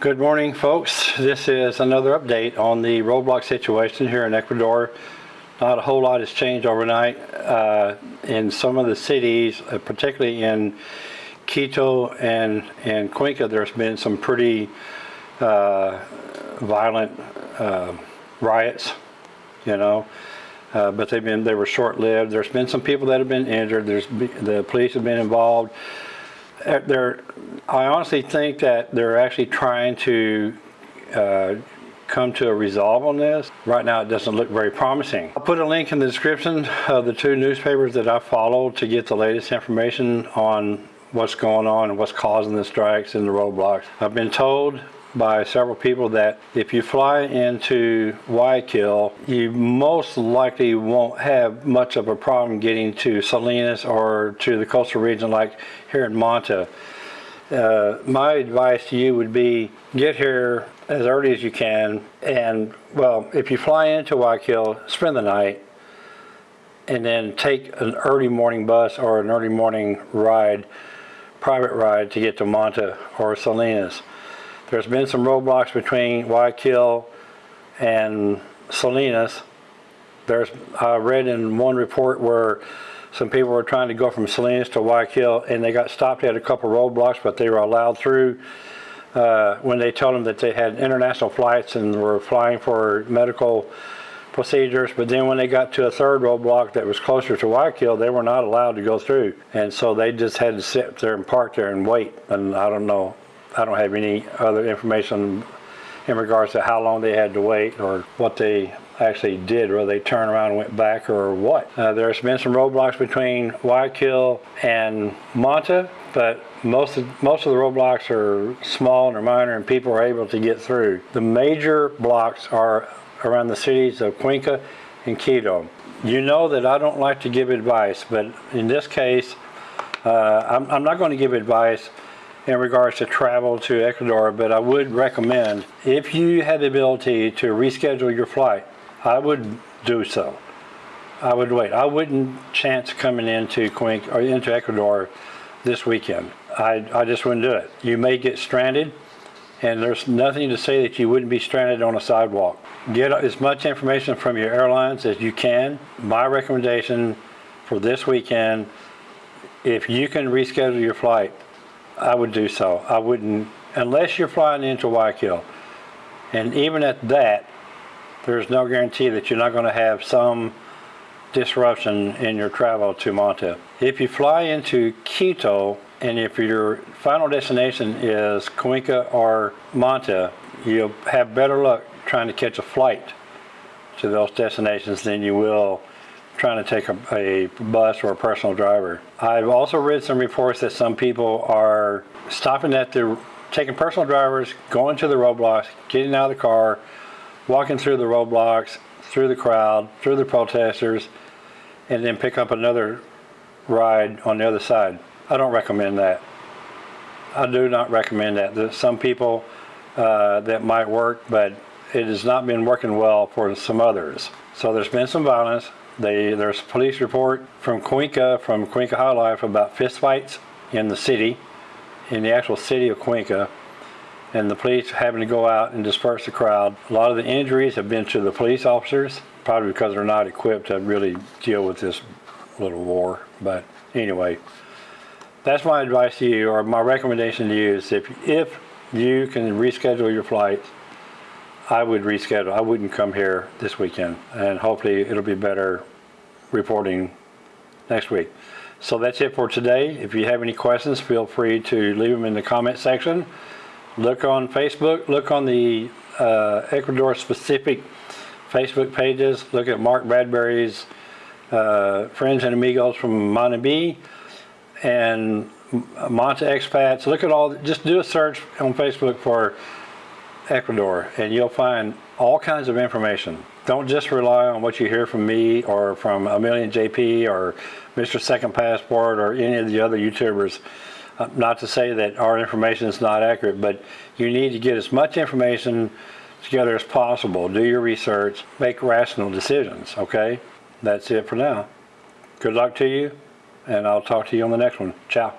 Good morning, folks. This is another update on the roadblock situation here in Ecuador. Not a whole lot has changed overnight. Uh, in some of the cities, uh, particularly in Quito and, and Cuenca, there's been some pretty uh, violent uh, riots, you know. Uh, but they've been they were short-lived. There's been some people that have been injured. There's the police have been involved. They're, I honestly think that they're actually trying to uh, come to a resolve on this. Right now it doesn't look very promising. I'll put a link in the description of the two newspapers that I follow to get the latest information on what's going on and what's causing the strikes and the roadblocks. I've been told by several people that if you fly into Guayaquil, you most likely won't have much of a problem getting to Salinas or to the coastal region like here in Manta. Uh, my advice to you would be get here as early as you can and well if you fly into Guayaquil spend the night and then take an early morning bus or an early morning ride private ride to get to Manta or Salinas. There's been some roadblocks between Guayaquil and Salinas. There's, I read in one report where some people were trying to go from Salinas to Guayaquil and they got stopped at a couple roadblocks, but they were allowed through uh, when they told them that they had international flights and were flying for medical procedures. But then when they got to a third roadblock that was closer to Guayaquil, they were not allowed to go through. And so they just had to sit there and park there and wait. And I don't know I don't have any other information in regards to how long they had to wait or what they actually did, whether they turned around and went back or what. Uh, there's been some roadblocks between Guayaquil and Manta, but most of, most of the roadblocks are small and are minor and people are able to get through. The major blocks are around the cities of Cuenca and Quito. You know that I don't like to give advice, but in this case, uh, I'm, I'm not going to give advice in regards to travel to Ecuador, but I would recommend if you had the ability to reschedule your flight, I would do so. I would wait. I wouldn't chance coming into Cuenca or into Ecuador this weekend. I, I just wouldn't do it. You may get stranded and there's nothing to say that you wouldn't be stranded on a sidewalk. Get as much information from your airlines as you can. My recommendation for this weekend, if you can reschedule your flight, I would do so. I wouldn't, unless you're flying into Guayaquil. And even at that, there's no guarantee that you're not going to have some disruption in your travel to Manta. If you fly into Quito, and if your final destination is Cuenca or Manta, you'll have better luck trying to catch a flight to those destinations than you will trying to take a, a, bus or a personal driver. I've also read some reports that some people are stopping at the, taking personal drivers, going to the roadblocks, getting out of the car, walking through the roadblocks, through the crowd, through the protesters, and then pick up another ride on the other side. I don't recommend that. I do not recommend that. There's some people uh, that might work, but it has not been working well for some others. So there's been some violence. They, there's a police report from Cuenca, from Cuenca High Life about fistfights in the city, in the actual city of Cuenca, and the police having to go out and disperse the crowd. A lot of the injuries have been to the police officers, probably because they're not equipped to really deal with this little war. But anyway, that's my advice to you, or my recommendation to you is if, if you can reschedule your flights, I would reschedule. I wouldn't come here this weekend, and hopefully it'll be better reporting next week. So that's it for today. If you have any questions, feel free to leave them in the comment section. Look on Facebook, look on the uh, Ecuador specific Facebook pages. Look at Mark Bradbury's uh, Friends and Amigos from Manabi and Manta Expats. Look at all, just do a search on Facebook for Ecuador and you'll find all kinds of information. Don't just rely on what you hear from me or from a million JP or Mr. Second Passport or any of the other YouTubers. Uh, not to say that our information is not accurate, but you need to get as much information together as possible. Do your research, make rational decisions, okay? That's it for now. Good luck to you, and I'll talk to you on the next one. Ciao.